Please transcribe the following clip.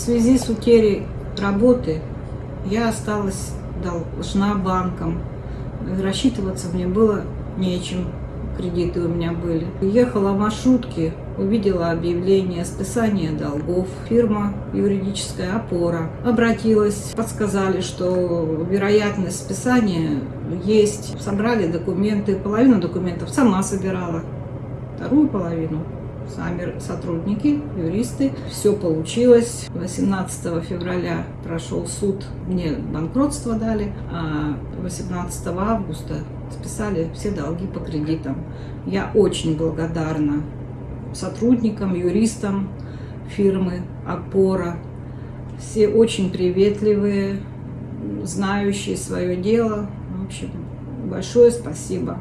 связи с утерей работы я осталась должна банкам. Рассчитываться мне было нечем, кредиты у меня были. Ехала в маршрутке, увидела объявление списания долгов. Фирма юридическая опора. Обратилась, подсказали, что вероятность списания есть. Собрали документы, половину документов сама собирала, вторую половину сами сотрудники, юристы. Все получилось. 18 февраля прошел суд, мне банкротство дали, а 18 августа списали все долги по кредитам. Я очень благодарна сотрудникам, юристам фирмы «Опора». Все очень приветливые, знающие свое дело. В общем, большое спасибо.